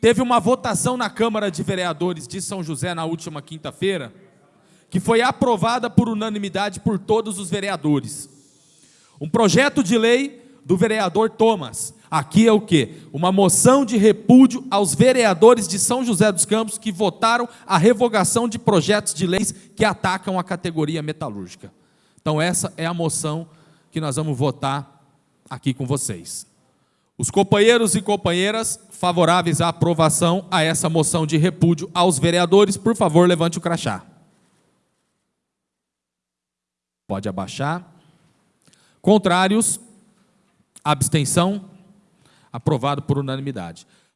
teve uma votação na Câmara de Vereadores de São José na última quinta-feira, que foi aprovada por unanimidade por todos os vereadores. Um projeto de lei do vereador Thomas. Aqui é o quê? Uma moção de repúdio aos vereadores de São José dos Campos que votaram a revogação de projetos de leis que atacam a categoria metalúrgica. Então essa é a moção que nós vamos votar aqui com vocês. Os companheiros e companheiras favoráveis à aprovação a essa moção de repúdio aos vereadores, por favor, levante o crachá. Pode abaixar. Contrários? Abstenção? Aprovado por unanimidade.